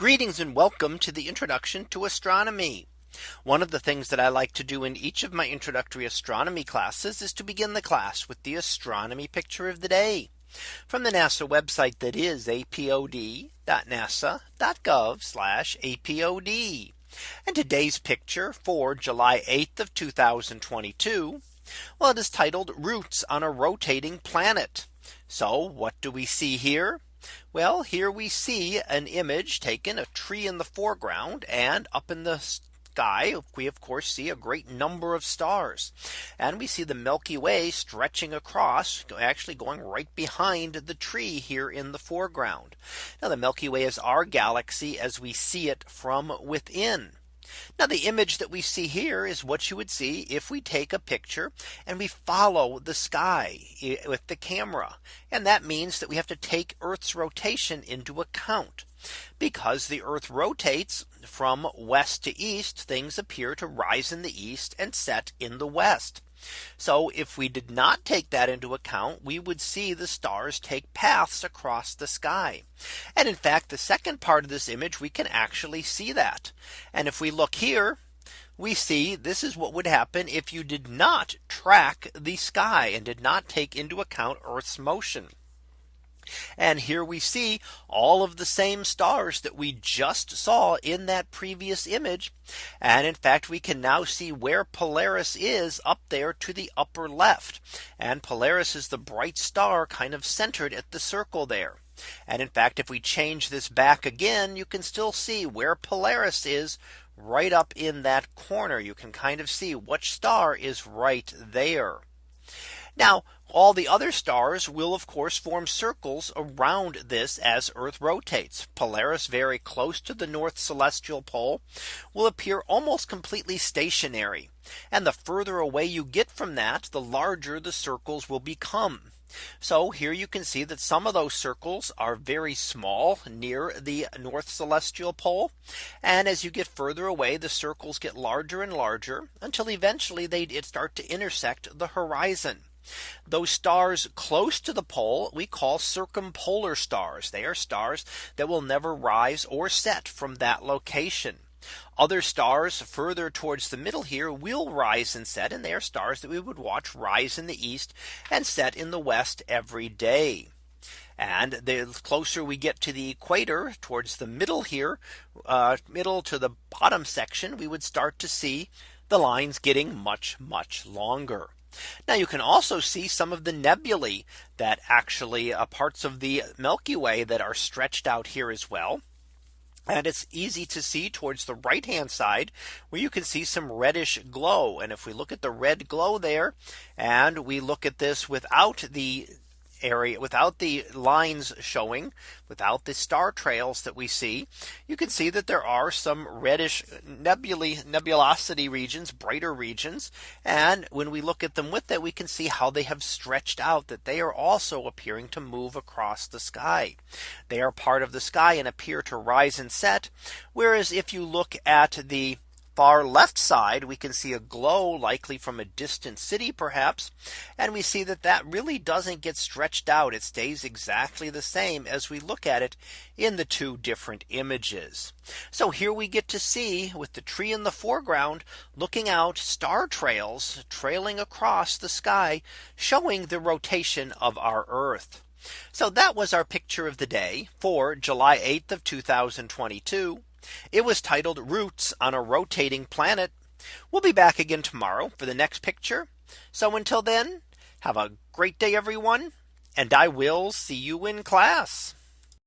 Greetings and welcome to the introduction to astronomy. One of the things that I like to do in each of my introductory astronomy classes is to begin the class with the astronomy picture of the day from the NASA website that is apod.nasa.gov apod. And today's picture for July 8th of 2022. Well, it is titled roots on a rotating planet. So what do we see here? Well, here we see an image taken a tree in the foreground and up in the sky we of course see a great number of stars and we see the Milky Way stretching across actually going right behind the tree here in the foreground. Now the Milky Way is our galaxy as we see it from within. Now the image that we see here is what you would see if we take a picture and we follow the sky with the camera. And that means that we have to take Earth's rotation into account. Because the Earth rotates from west to east, things appear to rise in the east and set in the west. So if we did not take that into account, we would see the stars take paths across the sky. And in fact, the second part of this image, we can actually see that. And if we look here, we see this is what would happen if you did not track the sky and did not take into account Earth's motion. And here we see all of the same stars that we just saw in that previous image. And in fact, we can now see where Polaris is up there to the upper left. And Polaris is the bright star kind of centered at the circle there. And in fact, if we change this back again, you can still see where Polaris is right up in that corner. You can kind of see which star is right there. Now all the other stars will of course form circles around this as Earth rotates. Polaris very close to the North celestial pole will appear almost completely stationary. And the further away you get from that, the larger the circles will become. So here you can see that some of those circles are very small near the North celestial pole. And as you get further away, the circles get larger and larger until eventually they start to intersect the horizon. Those stars close to the pole we call circumpolar stars. They are stars that will never rise or set from that location. Other stars further towards the middle here will rise and set and they are stars that we would watch rise in the east and set in the west every day. And the closer we get to the equator towards the middle here, uh, middle to the bottom section, we would start to see the lines getting much, much longer. Now you can also see some of the nebulae that actually uh, parts of the Milky Way that are stretched out here as well. And it's easy to see towards the right hand side where you can see some reddish glow. And if we look at the red glow there and we look at this without the area without the lines showing without the star trails that we see you can see that there are some reddish nebulae nebulosity regions brighter regions. And when we look at them with that we can see how they have stretched out that they are also appearing to move across the sky. They are part of the sky and appear to rise and set. Whereas if you look at the far left side, we can see a glow likely from a distant city perhaps. And we see that that really doesn't get stretched out. It stays exactly the same as we look at it in the two different images. So here we get to see with the tree in the foreground looking out star trails trailing across the sky showing the rotation of our Earth. So that was our picture of the day for July 8th of 2022. It was titled Roots on a Rotating Planet. We'll be back again tomorrow for the next picture. So until then, have a great day, everyone. And I will see you in class.